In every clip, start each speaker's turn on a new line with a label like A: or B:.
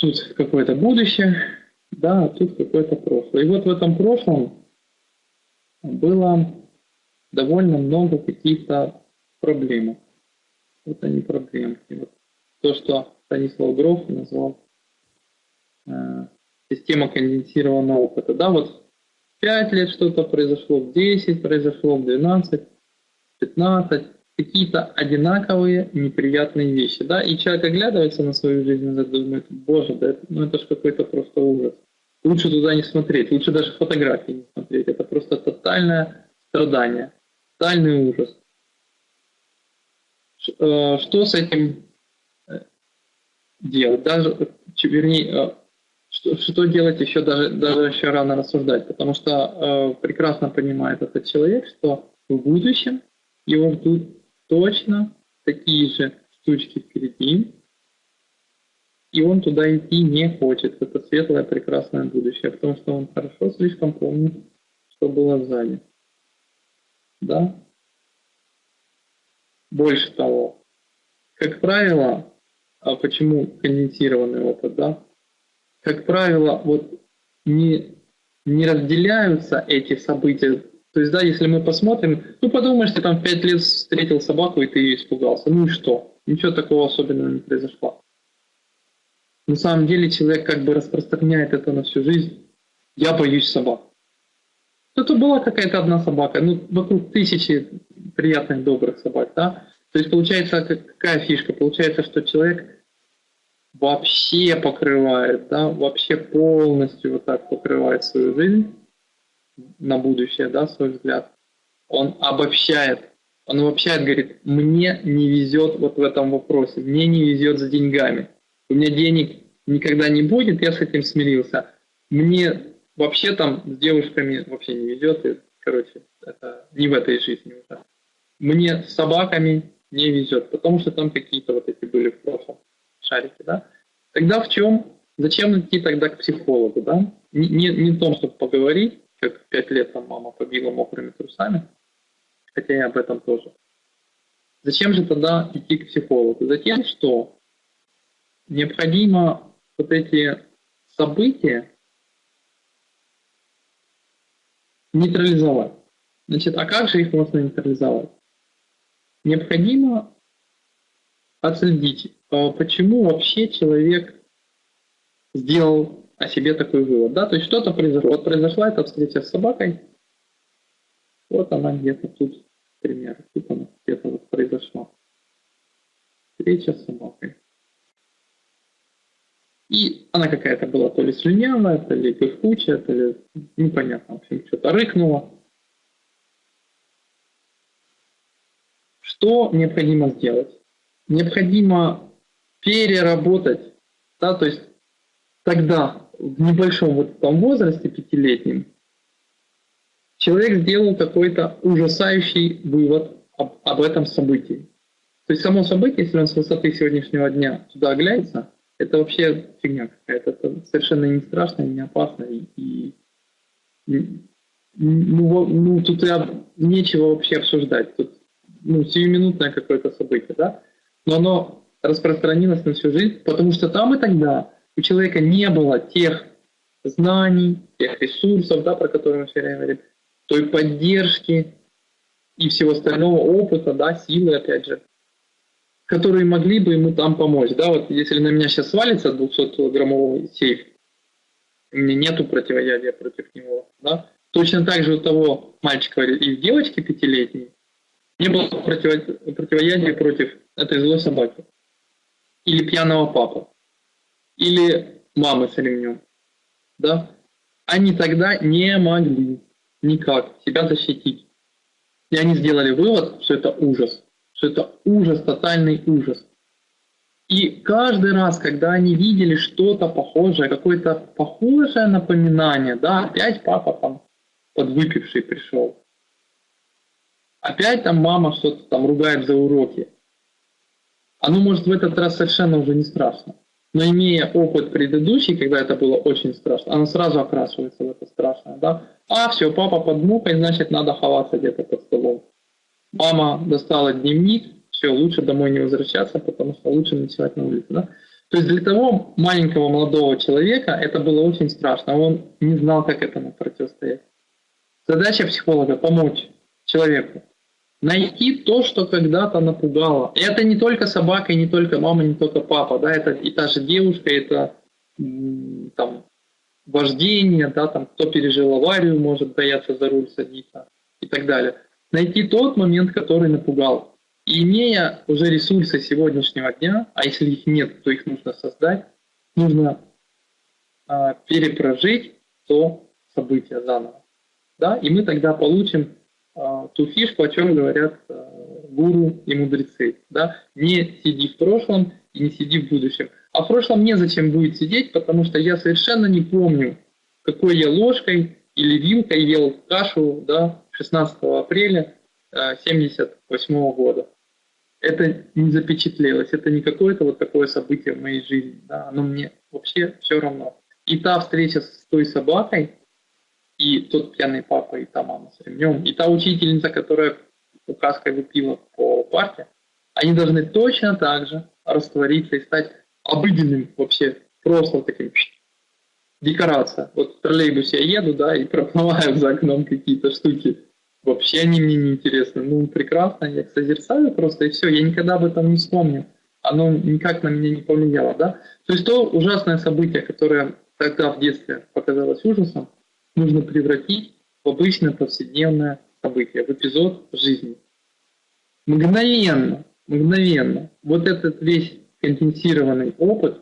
A: тут какое-то будущее, да, а тут какое-то прошлое. И вот в этом прошлом было довольно много каких-то проблем. Вот они проблемки. Вот то, что Станислав Гров назвал э, система конденсированного опыта. Да, вот 5 лет что-то произошло, в 10 произошло, в 12, 15, какие-то одинаковые неприятные вещи, да, и человек оглядывается на свою жизнь и думает, боже, да это, ну это же какой-то просто ужас. Лучше туда не смотреть, лучше даже фотографии не смотреть, это просто тотальное страдание, тотальный ужас. Э, что с этим э, делать? Даже, вернее, э, что, что делать еще даже, даже еще рано рассуждать, потому что э, прекрасно понимает этот человек, что в будущем его ждут точно такие же штучки впереди, и он туда идти не хочет. Это светлое, прекрасное будущее, потому что он хорошо слишком помнит, что было сзади. Да? Больше того, как правило, а почему конденсированный опыт, да? Как правило, вот не, не разделяются эти события то есть, да, если мы посмотрим, ну подумаешь, ты там пять лет встретил собаку и ты ее испугался. Ну и что? Ничего такого особенного не произошло. На самом деле человек как бы распространяет это на всю жизнь. Я боюсь собак. Это была какая-то одна собака, ну вокруг тысячи приятных, добрых собак, да? То есть получается, какая фишка? Получается, что человек вообще покрывает, да, вообще полностью вот так покрывает свою жизнь на будущее, да, свой взгляд, он обобщает. Он обобщает, говорит, мне не везет вот в этом вопросе, мне не везет с деньгами. У меня денег никогда не будет, я с этим смирился. Мне вообще там с девушками вообще не везет, и, короче, это не в этой жизни уже. Мне с собаками не везет, потому что там какие-то вот эти были в прошлом шарики, да. Тогда в чем, зачем идти тогда к психологу, да? Не, не, не в том, чтобы поговорить, как пять лет там мама побила мокрыми трусами, хотя я об этом тоже. Зачем же тогда идти к психологу? Затем, что необходимо вот эти события нейтрализовать. Значит, а как же их можно нейтрализовать? Необходимо отследить, а почему вообще человек сделал о себе такой вывод. Да? То есть что-то произошло. Вот произошла эта встреча с собакой, вот она где-то тут, пример, тут она где-то вот произошла. Встреча с собакой. И она какая-то была то ли слюнявая, то ли пыхучая, то ли непонятно, в общем, что-то рыкнула. Что необходимо сделать? Необходимо переработать, да, то есть тогда в небольшом вот том возрасте, пятилетнем, человек сделал какой-то ужасающий вывод об, об этом событии. То есть само событие, если он с высоты сегодняшнего дня туда оглянется, это вообще фигня какая-то. Это совершенно не страшно, не опасно. И, и ну, ну, тут я, нечего вообще обсуждать. Тут ну, сиюминутное какое-то событие, да? Но оно распространилось на всю жизнь, потому что там и тогда у человека не было тех знаний, тех ресурсов, да, про которые мы все время говорим, той поддержки и всего остального опыта, да, силы, опять же, которые могли бы ему там помочь. Да, вот если на меня сейчас свалится 200-килограммовый сейф, у меня нету противоядия против него, да, точно так же у того мальчика и девочки пятилетней не было противоядия против этой злой собаки или пьяного папы или мамы с ремнем, да, они тогда не могли никак себя защитить. И они сделали вывод, что это ужас, что это ужас, тотальный ужас. И каждый раз, когда они видели что-то похожее, какое-то похожее напоминание, да, опять папа там подвыпивший пришел, опять там мама что-то там ругает за уроки, оно может в этот раз совершенно уже не страшно. Но имея опыт предыдущий, когда это было очень страшно, она сразу окрашивается в это страшное. Да? А, все, папа под мукой, значит, надо ховаться где-то под столом. Мама достала дневник, все, лучше домой не возвращаться, потому что лучше ночевать на улице. Да? То есть для того маленького молодого человека это было очень страшно. Он не знал, как этому противостоять. Задача психолога – помочь человеку. Найти то, что когда-то напугало. И это не только собака, и не только мама, не только папа. Да, это и та же девушка, это там, вождение, да, там, кто пережил аварию, может бояться за руль садиться и так далее. Найти тот момент, который напугал. И имея уже ресурсы сегодняшнего дня, а если их нет, то их нужно создать, нужно а, перепрожить то событие заново. Да? И мы тогда получим ту фишку, о чем говорят а, гуру и мудрецы. Да? Не сиди в прошлом и не сиди в будущем. А в прошлом незачем будет сидеть, потому что я совершенно не помню, какой я ложкой или вилкой ел кашу да, 16 апреля 1978 э, года. Это не запечатлелось, это не какое-то вот такое событие в моей жизни, да, оно мне вообще все равно. И та встреча с той собакой, и тот пьяный папа, и та мама с ремнем, и та учительница, которая указкой выпила по парке, они должны точно так же раствориться и стать обыденным вообще, просто таким декорация. Вот в троллейбусе я еду, да, и проплываю за окном какие-то штуки. Вообще они мне не интересны. Ну, прекрасно, я их созерцаю просто, и все. Я никогда об этом не вспомню. Оно никак на меня не повлияло, да. То есть то ужасное событие, которое тогда в детстве показалось ужасом, нужно превратить в обычное повседневное событие, в эпизод жизни. Мгновенно, мгновенно. Вот этот весь конденсированный опыт,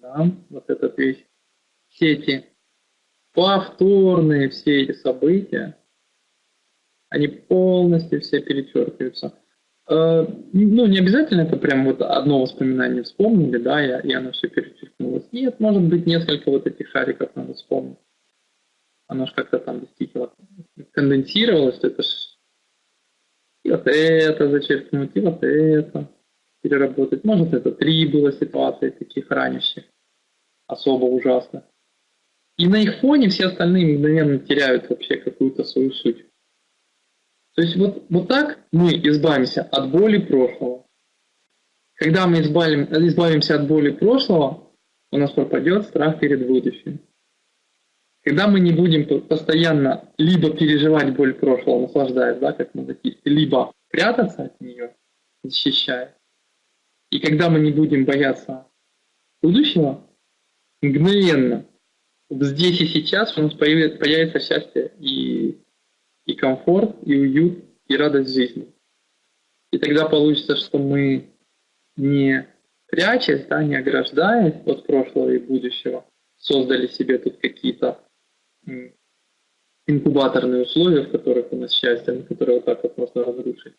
A: да, вот этот весь, все эти повторные все эти события, они полностью все перечеркиваются. Э, ну, не обязательно это прям вот одно воспоминание вспомнили, да, и, и оно все перечеркнулось. Нет, может быть, несколько вот этих шариков надо вспомнить. Оно же как-то там действительно конденсировалось, это ж вот это зачеркнуть, и вот это переработать. Может, это три было ситуации таких ранящих, особо ужасных. И на их фоне все остальные мгновенно теряют вообще какую-то свою суть. То есть вот, вот так мы избавимся от боли прошлого. Когда мы избавим, избавимся от боли прошлого, у нас пропадет страх перед будущим. Когда мы не будем постоянно либо переживать боль прошлого, наслаждаясь, да, как мазохисты, либо прятаться от нее, защищая. И когда мы не будем бояться будущего, мгновенно, здесь и сейчас у нас появится, появится счастье и и комфорт, и уют, и радость жизни. И тогда получится, что мы не прячась, да, не ограждаясь от прошлого и будущего, создали себе тут какие-то инкубаторные условия, в которых у нас счастье, которые вот так вот можно разрушить.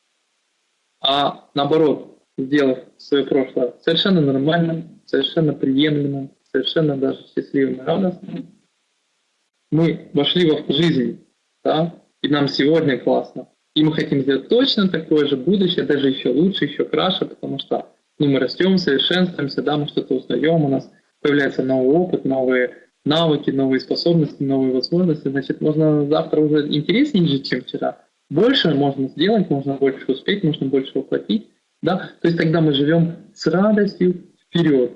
A: А наоборот, сделав свое прошлое совершенно нормальным, совершенно приемлемым, совершенно даже счастливым и радостным, мы вошли в жизнь, да, и нам сегодня классно. И мы хотим сделать точно такое же будущее, даже еще лучше, еще краше, потому что ну, мы растем, совершенствуемся, да, мы что-то узнаем, у нас появляется новый опыт, новые навыки, новые способности, новые возможности. Значит, можно завтра уже интереснее жить, чем вчера. Больше можно сделать, можно больше успеть, можно больше воплотить. Да? То есть тогда мы живем с радостью вперед.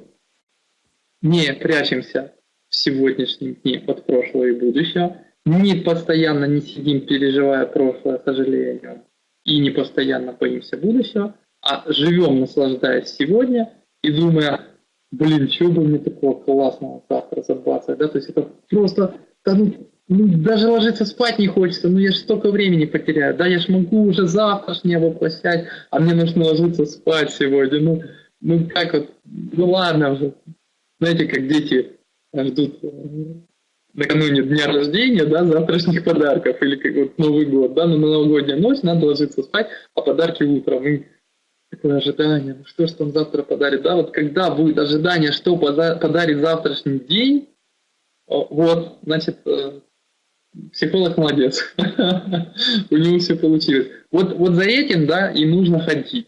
A: Не прячемся в сегодняшнем дне от прошлого и будущего, не постоянно не сидим, переживая прошлое, сожалея о нем, и не постоянно боимся будущего, а живем, наслаждаясь сегодня и думая, блин, что бы мне такого классного завтра забацать, да, то есть это просто, да, ну, ну, даже ложиться спать не хочется, ну я же столько времени потеряю, да, я же могу уже завтрашнее воплощать, а мне нужно ложиться спать сегодня, ну, ну как вот, ну ладно уже, знаете, как дети ждут накануне дня рождения, да, завтрашних подарков, или как вот Новый год, да, на новогоднюю ночь надо ложиться спать, а подарки утром. И такое ожидание, ну что ж он завтра подарит, да, вот когда будет ожидание, что подарит завтрашний день, вот, значит, э, психолог молодец, у него все получилось. Вот, вот за этим, да, и нужно ходить.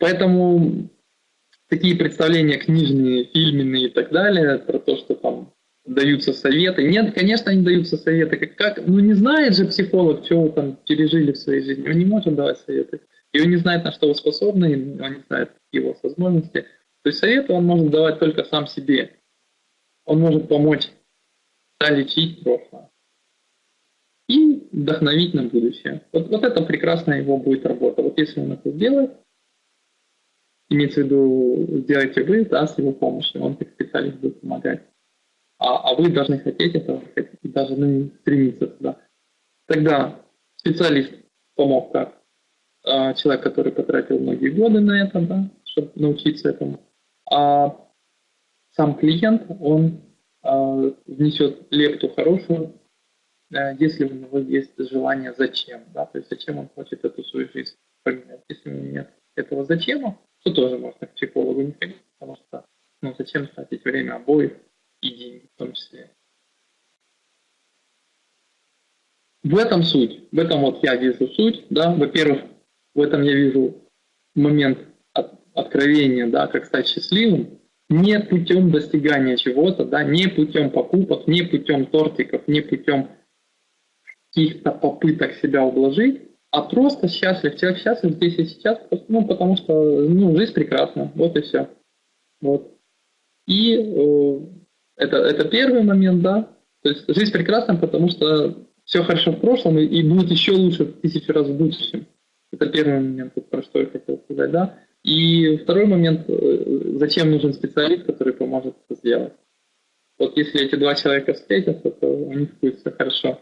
A: Поэтому такие представления книжные, фильменные и так далее, про то, что там даются советы. Нет, конечно, не даются советы. Как, как, ну не знает же психолог, что вы там пережили в своей жизни. Он не может давать советы. и он не знает, на что вы способны, он не знает его возможности. То есть советы он может давать только сам себе. Он может помочь лечить прошлое и вдохновить на будущее. Вот, вот это прекрасная его будет работа. Вот если он это сделает, имеется в виду, сделайте вы, да, с его помощью, он как специалист будет помогать. А, а вы должны хотеть этого, должны стремиться туда. Тогда специалист помог как а, человек, который потратил многие годы на это, да, чтобы научиться этому. А сам клиент, он а, внесет лепту хорошую, а, если у него есть желание зачем, да, то есть зачем он хочет эту свою жизнь поменять. Если у него нет этого зачем, то тоже можно к психологу не ходить, потому что ну, зачем тратить время обоих и в том числе. В этом суть, в этом вот я вижу суть, да, во-первых, в этом я вижу момент от, откровения, да, как стать счастливым, не путем достигания чего-то, да, не путем покупок, не путем тортиков, не путем каких-то попыток себя ублажить, а просто счастлив. Человек счастлив здесь и сейчас, ну, потому что ну, жизнь прекрасна, вот и все. Вот. И э, это, это первый момент, да. То есть жизнь прекрасна, потому что все хорошо в прошлом и, и будет еще лучше в тысячу раз в будущем. Это первый момент, про что я хотел сказать, да. И второй момент, э, зачем нужен специалист, который поможет это сделать. Вот если эти два человека встретятся, то у них будет все хорошо.